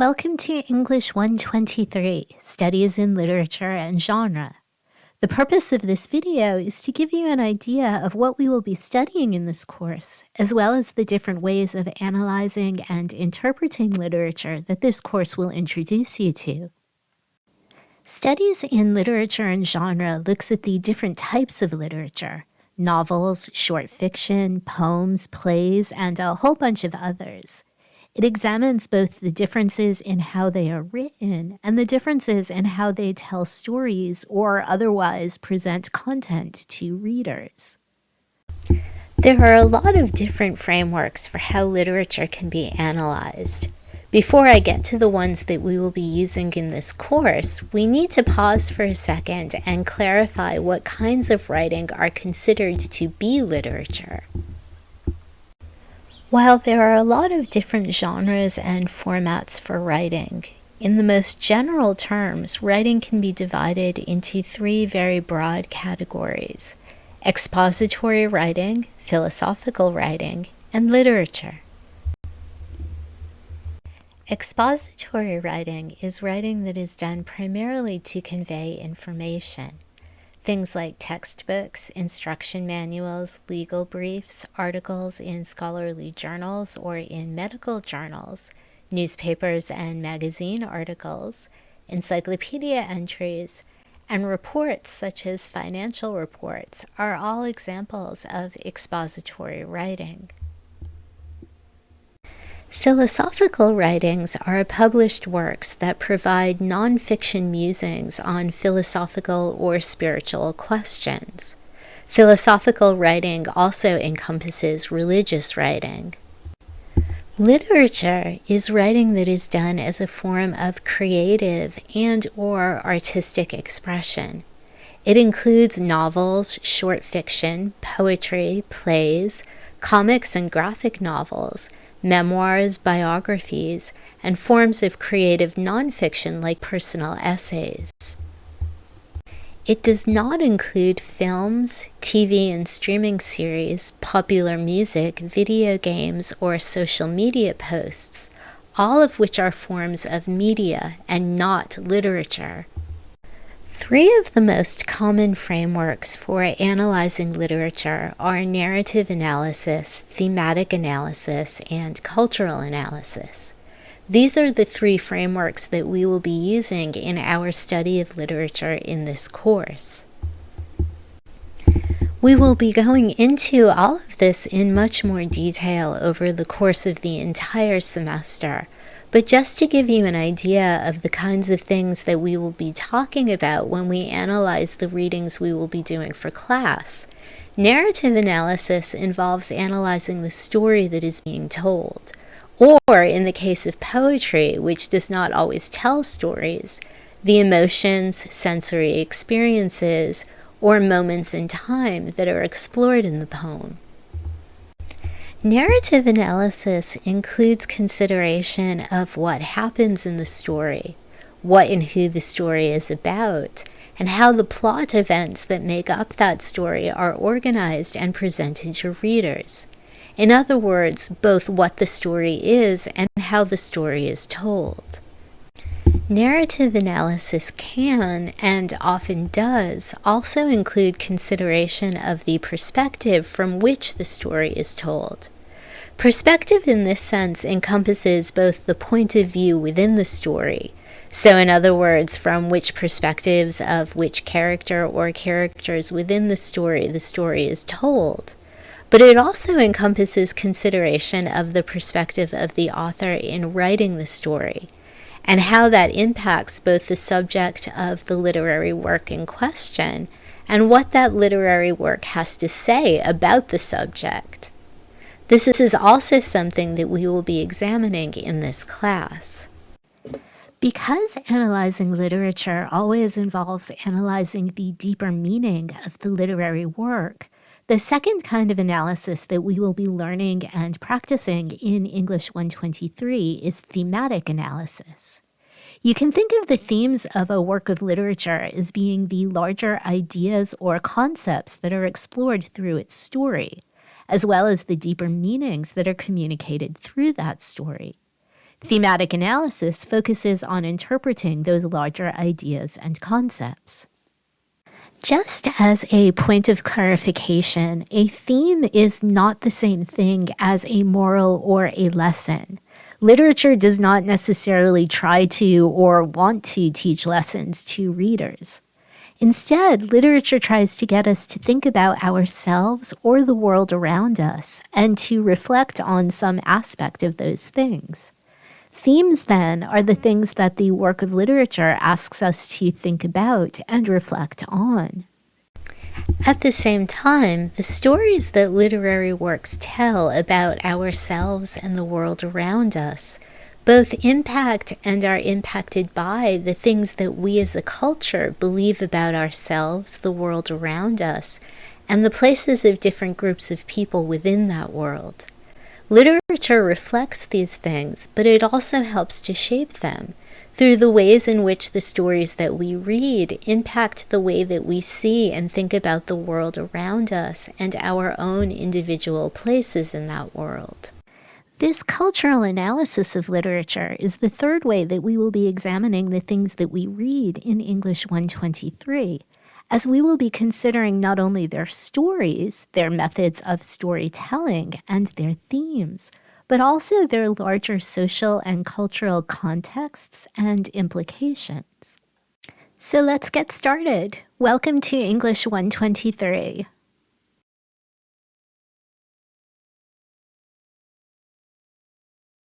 Welcome to English 123, Studies in Literature and Genre. The purpose of this video is to give you an idea of what we will be studying in this course, as well as the different ways of analyzing and interpreting literature that this course will introduce you to. Studies in Literature and Genre looks at the different types of literature, novels, short fiction, poems, plays, and a whole bunch of others. It examines both the differences in how they are written and the differences in how they tell stories or otherwise present content to readers. There are a lot of different frameworks for how literature can be analyzed. Before I get to the ones that we will be using in this course, we need to pause for a second and clarify what kinds of writing are considered to be literature. While there are a lot of different genres and formats for writing, in the most general terms, writing can be divided into three very broad categories expository writing, philosophical writing, and literature. Expository writing is writing that is done primarily to convey information. Things like textbooks, instruction manuals, legal briefs, articles in scholarly journals or in medical journals, newspapers and magazine articles, encyclopedia entries, and reports such as financial reports are all examples of expository writing. Philosophical writings are published works that provide nonfiction musings on philosophical or spiritual questions. Philosophical writing also encompasses religious writing. Literature is writing that is done as a form of creative and or artistic expression. It includes novels, short fiction, poetry, plays, comics and graphic novels, memoirs, biographies, and forms of creative nonfiction like personal essays. It does not include films, TV and streaming series, popular music, video games, or social media posts, all of which are forms of media and not literature. Three of the most common frameworks for analyzing literature are narrative analysis, thematic analysis, and cultural analysis. These are the three frameworks that we will be using in our study of literature in this course. We will be going into all of this in much more detail over the course of the entire semester, but just to give you an idea of the kinds of things that we will be talking about when we analyze the readings we will be doing for class, narrative analysis involves analyzing the story that is being told. Or, in the case of poetry, which does not always tell stories, the emotions, sensory experiences, or moments in time that are explored in the poem. Narrative analysis includes consideration of what happens in the story, what and who the story is about, and how the plot events that make up that story are organized and presented to readers. In other words, both what the story is and how the story is told. Narrative analysis can, and often does, also include consideration of the perspective from which the story is told. Perspective in this sense encompasses both the point of view within the story, so in other words, from which perspectives of which character or characters within the story the story is told, but it also encompasses consideration of the perspective of the author in writing the story and how that impacts both the subject of the literary work in question and what that literary work has to say about the subject. This is also something that we will be examining in this class. Because analyzing literature always involves analyzing the deeper meaning of the literary work, the second kind of analysis that we will be learning and practicing in English 123 is thematic analysis. You can think of the themes of a work of literature as being the larger ideas or concepts that are explored through its story, as well as the deeper meanings that are communicated through that story. Thematic analysis focuses on interpreting those larger ideas and concepts. Just as a point of clarification, a theme is not the same thing as a moral or a lesson. Literature does not necessarily try to or want to teach lessons to readers. Instead, literature tries to get us to think about ourselves or the world around us and to reflect on some aspect of those things. Themes, then, are the things that the work of literature asks us to think about and reflect on. At the same time, the stories that literary works tell about ourselves and the world around us both impact and are impacted by the things that we as a culture believe about ourselves, the world around us, and the places of different groups of people within that world. Literature reflects these things, but it also helps to shape them through the ways in which the stories that we read impact the way that we see and think about the world around us and our own individual places in that world. This cultural analysis of literature is the third way that we will be examining the things that we read in English 123 as we will be considering not only their stories, their methods of storytelling, and their themes, but also their larger social and cultural contexts and implications. So let's get started. Welcome to English 123.